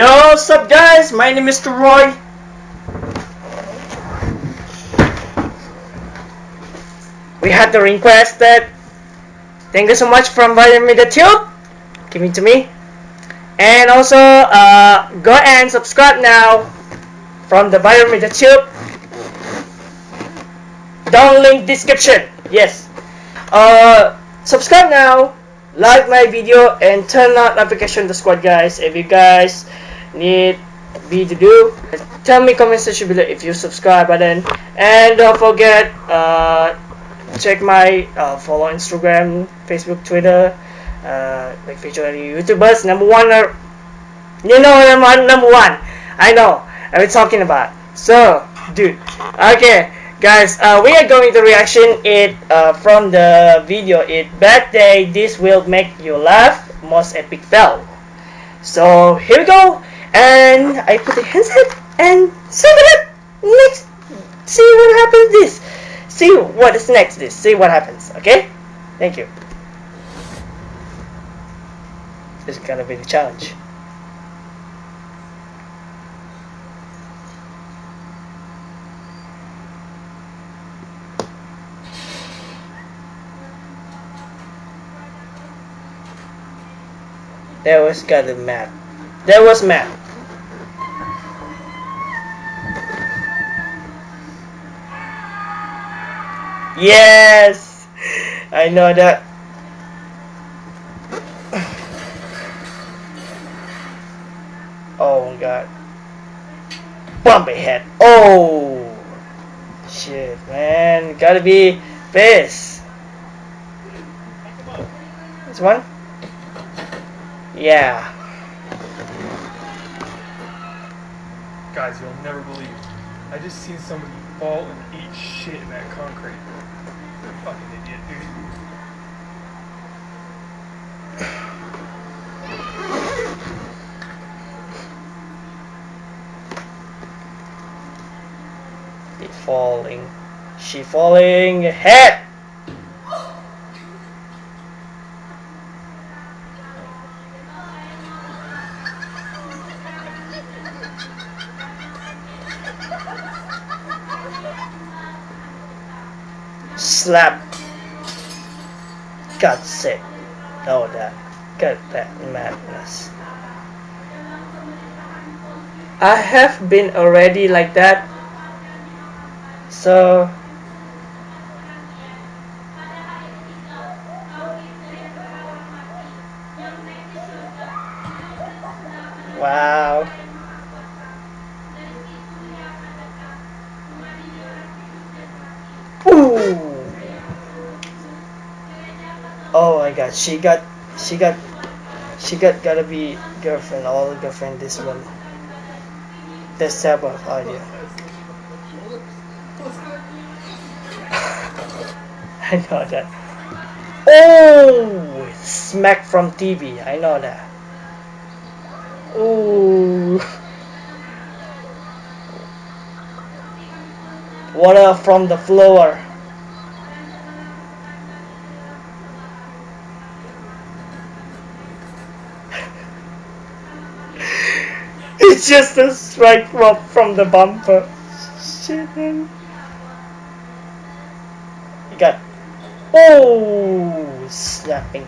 Yo, what's up guys? My name is Mr. Roy. We had the request that thank you so much from Viral Media Tube. Give it to me. And also uh, go and subscribe now from the Viral Media Tube. Down link description. Yes. Uh, subscribe now like my video and turn on notification to squad guys if you guys need me to do tell me comment section below if you subscribe button. And don't forget uh, check my uh, follow instagram facebook twitter uh, like feature youtubers number one are you know number, number one. I know i'm talking about. So dude okay guys uh, we are going to reaction it uh, from the video. It bad day this will make you laugh most epic fail. So here we go and I put the handset and send it up. Next see what happens this. See what is next this. See what happens okay? Thank you. This is gonna be the challenge. There was got a map. There was map. Yes! I know that. Oh my god. Bumpy head. Oh! Shit, man. Gotta be this. This one? Yeah. Guys, you'll never believe. I just seen somebody fall and eat shit in that concrete. Falling. She falling. Head! slap. Got sick. Oh, that. Got that madness. I have been already like that. So. Wow. Ooh. Oh my god, she got, she got, she got gotta be girlfriend, all girlfriend this one. This type of audio. I know that. Oh, smack from TV. I know that. Oh. Water from the floor. It's just a straight drop from the bumper. Shit, man. You got. Oh, snapping.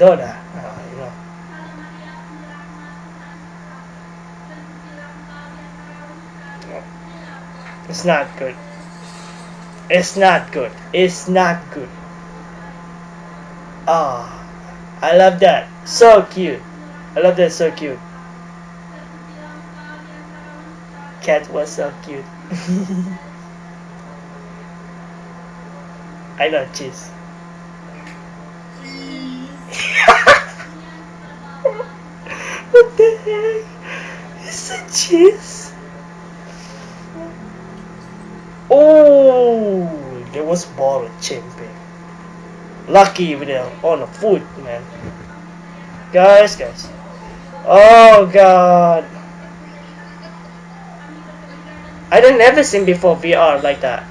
Know that. Uh, you know. It's not good. It's not good. It's not good. Ah, oh, I love that. So cute. I love that. So cute. cat was so cute. I know cheese. what the heck? Is it cheese? Oh, there was ball champion. Lucky with the on the foot, man. Guys, guys. Oh god. I don't never seen before VR like that.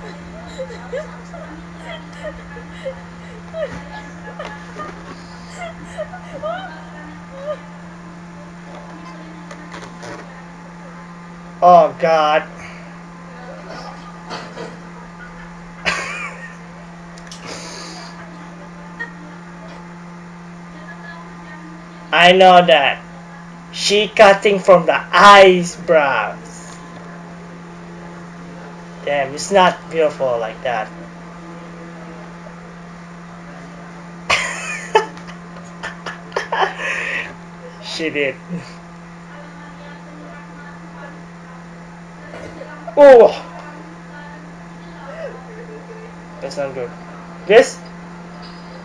Oh God. I know that. She cutting from the eyes, eyebrows. Damn, it's not beautiful like that. she did. Oh! That's not good. This?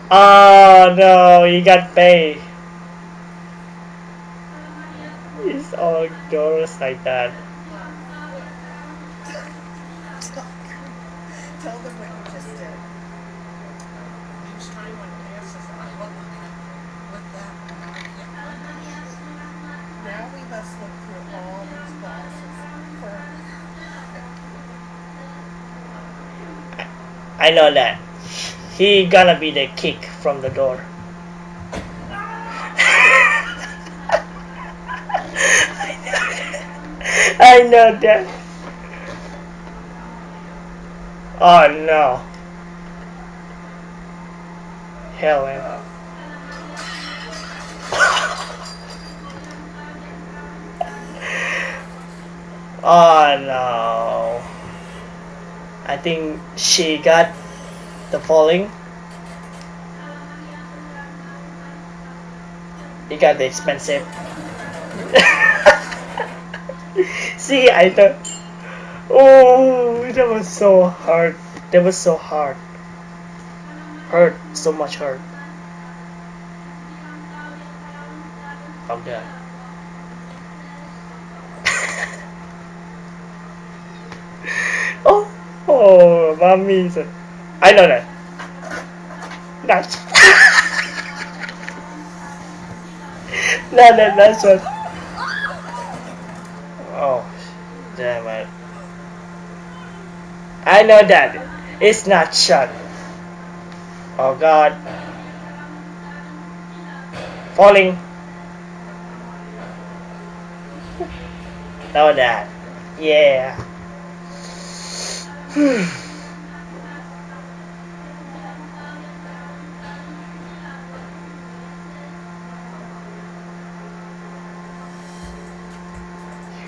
Oh no, you got paid. It's all girls like that. Tell them what you just did. He was trying my pants and I look with that and I can't find it. Now we must look through all these boxes for I know that. He gonna be the kick from the door. I know that. Oh no. Hell man. Oh no. I think she got the falling. He got the expensive. See, I thought. Oh, that was so hard. That was so hard. Hurt, so much hurt. I'm done. Mommy. I know that. That's. no, no, that's what. Oh, damn it. I know that. It's not shut. Oh god. Falling. Know that. Yeah. he hmm.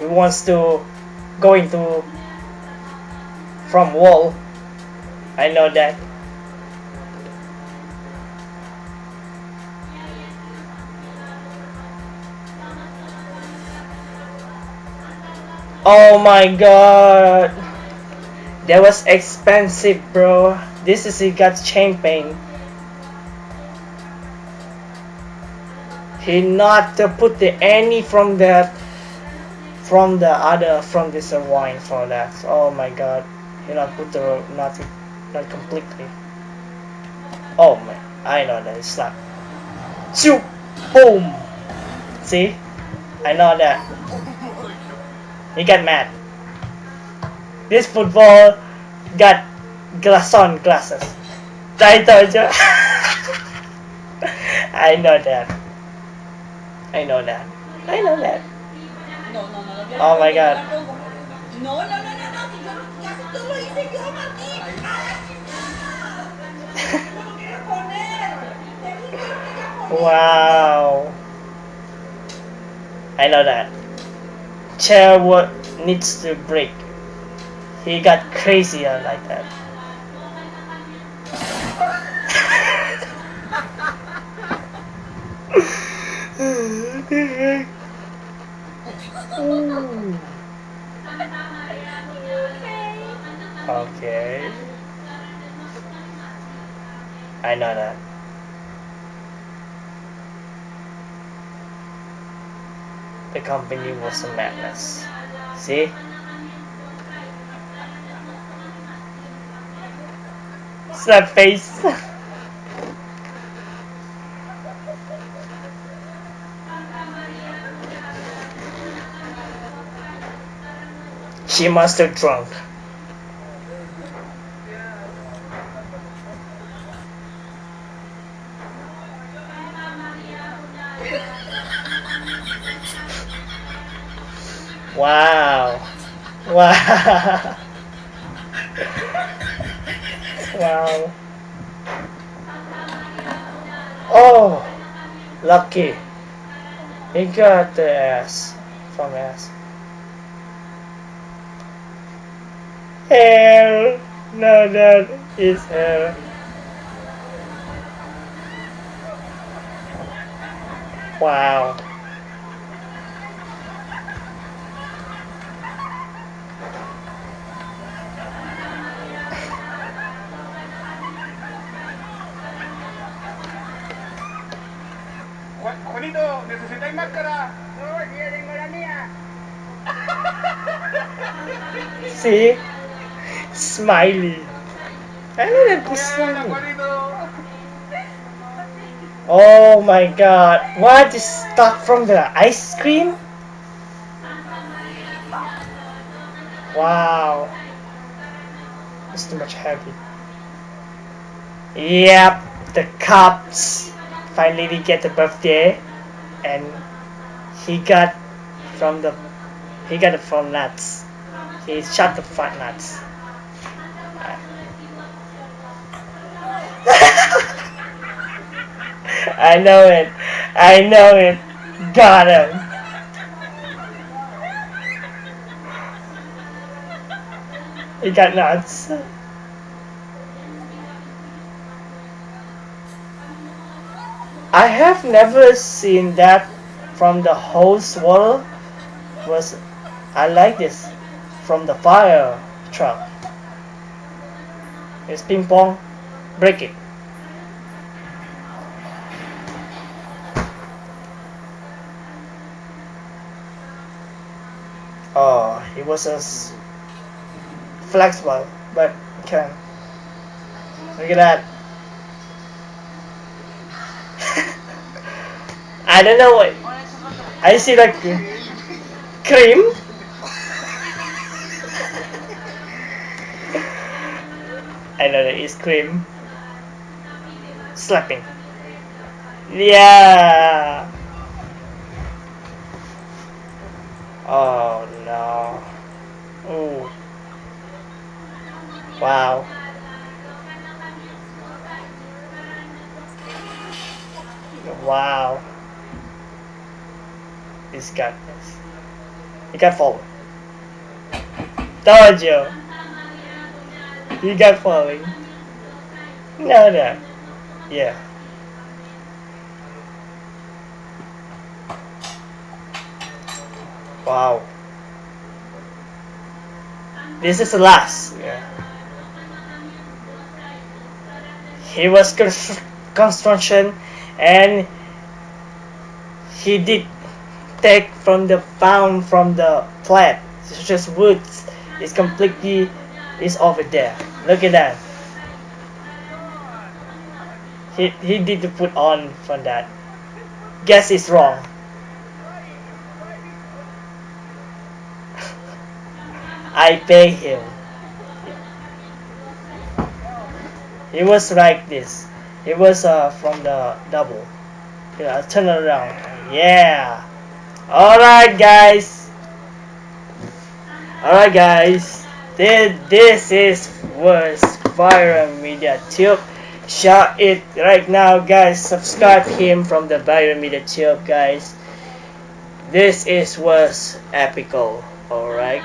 Wants to go into from wall. I know that. Oh my god. That was expensive, bro. This is he got chain pain. He not to put the any from that from the other from this uh, wine for that. Oh my god. He not put the not not completely. Oh my I know that it's not. Shoot! Boom! See? I know that. He got mad. This football got glass on glasses. I told you. I know that. I know that. I know that. No, no, no, no. Oh my God. No, no, no, no, no. Ya tú lo hice yo, Martín. No lo quiero poner. Te dije que lo quería poner. Wow. I know that. Chair what needs to break. He got crazier like that. I know that. The company was a madness. See? Slap face. she must have drunk. Wow. Wow. wow. Oh, lucky. He got the ass from ass. Hell, no, that is hell. Wow. Juanito, necesitáis máscara. See? Smiley. I know that was Juana, smiley. Juanito. Oh my god. What is stuck from the ice cream? Wow. It's too much heavy. Yep, the cops finally we get the birthday and he got from the he got it from nuts. He shot the front nuts. I know it. I know it. Got him. He got nuts. I have never seen that from the whole swallow was I like this from the fire truck. It's ping pong. Break it. Oh, it was a s- flexible, but can. Look at that. I don't know what. I see like cream. I know that it's cream. Slapping. Yeah. Oh no. Ooh. Wow. Wow. He's got this. He got forward. Told you. He got falling. No, no. Yeah. Wow. This is the last. Yeah. He was constr- construction and he did take from the found from the plant. It's just woods. It's completely is over there. Look at that. He he did put on from that. Guess it's wrong. I pay him. It was like this. It was uh, from the double. Yeah, turn around. Yeah. Alright guys. Alright guys. This, this is was Viral Media Tube. Shout it right now guys. Subscribe him from the Viral Media Tube guys. This is was epical. Alright.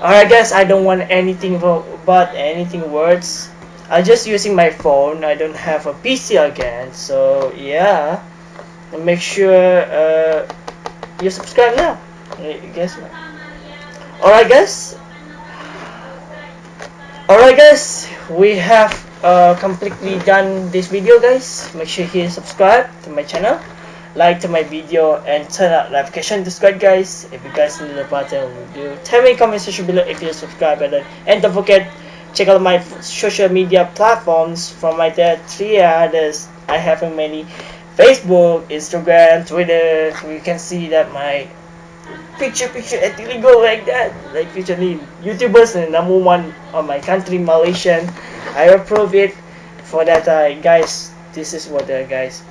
Alright guys, I don't want anything but anything words. I'm just using my phone. I don't have a PC again. So yeah. And make sure uh, you subscribe now. Uh, guys. Alright guys. Alright guys, we have uh, completely done this video guys. Make sure you subscribe to my channel like to my video and turn on notification to subscribe guys if you guys need the button do tell me in comment section below if you subscribe button and don't forget check out my social media platforms from my there three others i have many facebook instagram twitter you can see that my picture picture actually go like that. Like usually youtubers and number one on my country malaysian i approve it for that uh, guys. This is what the guys.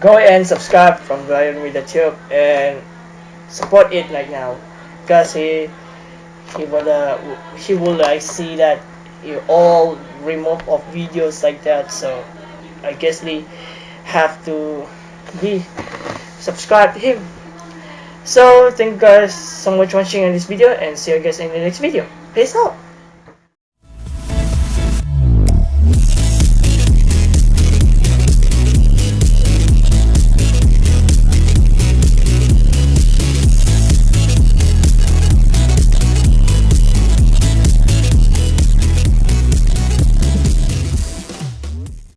Go and subscribe from Ryan with the tube and support it right now. Because he he will uh, he will like see that you all remove of videos like that. So I guess we have to be subscribe to him. So thank you guys so much for watching this video and see you guys in the next video. Peace out